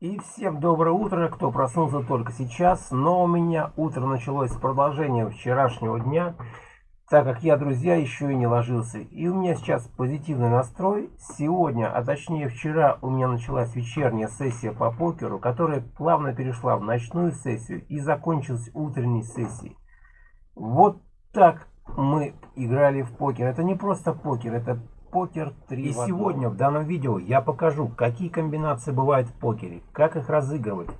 И всем доброе утро, кто проснулся только сейчас, но у меня утро началось с продолжения вчерашнего дня, так как я, друзья, еще и не ложился. И у меня сейчас позитивный настрой. Сегодня, а точнее вчера, у меня началась вечерняя сессия по покеру, которая плавно перешла в ночную сессию и закончилась утренней сессией. Вот так мы играли в покер. Это не просто покер, это покер 3 И сегодня в данном видео я покажу, какие комбинации бывают в покере, как их разыгрывать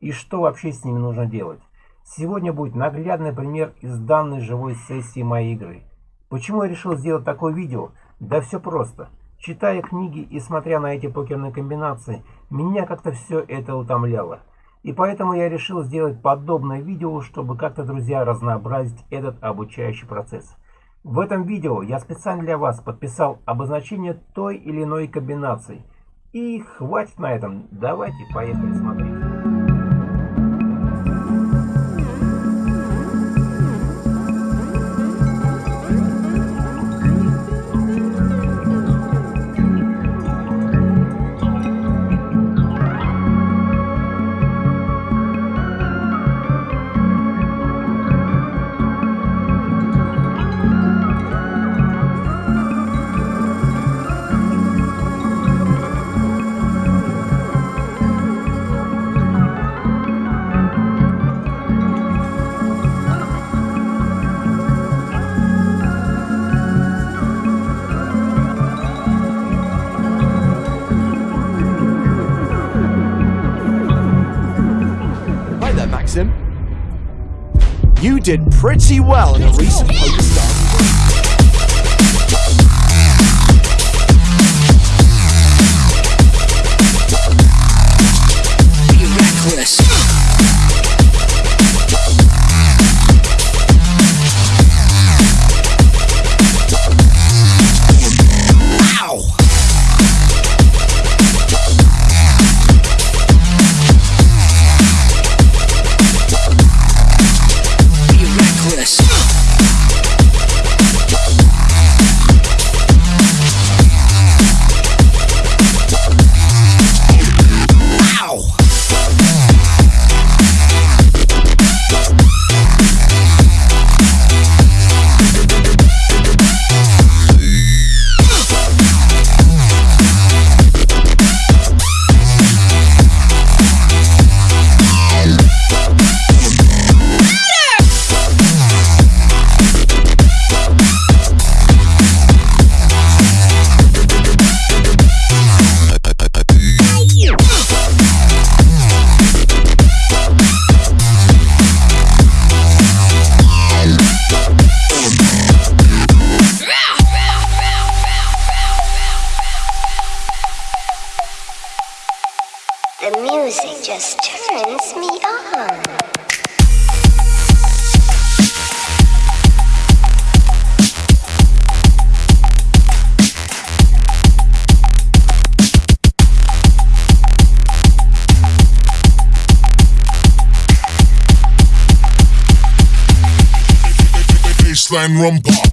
и что вообще с ними нужно делать. Сегодня будет наглядный пример из данной живой сессии моей игры. Почему я решил сделать такое видео? Да все просто. Читая книги и смотря на эти покерные комбинации, меня как-то все это утомляло. И поэтому я решил сделать подобное видео, чтобы как-то, друзья, разнообразить этот обучающий процесс. В этом видео я специально для вас подписал обозначение той или иной комбинации. И хватит на этом, давайте поехали смотреть. Did pretty well in a recent PokerStars I'm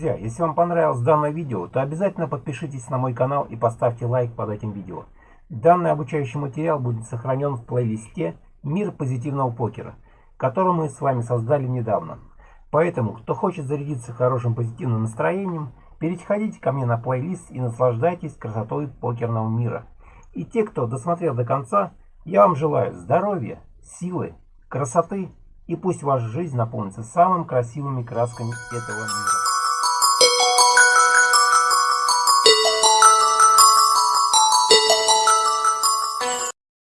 Друзья, если вам понравилось данное видео, то обязательно подпишитесь на мой канал и поставьте лайк под этим видео. Данный обучающий материал будет сохранен в плейлисте «Мир позитивного покера», который мы с вами создали недавно. Поэтому, кто хочет зарядиться хорошим позитивным настроением, переходите ко мне на плейлист и наслаждайтесь красотой покерного мира. И те, кто досмотрел до конца, я вам желаю здоровья, силы, красоты и пусть ваша жизнь наполнится самыми красивыми красками этого мира.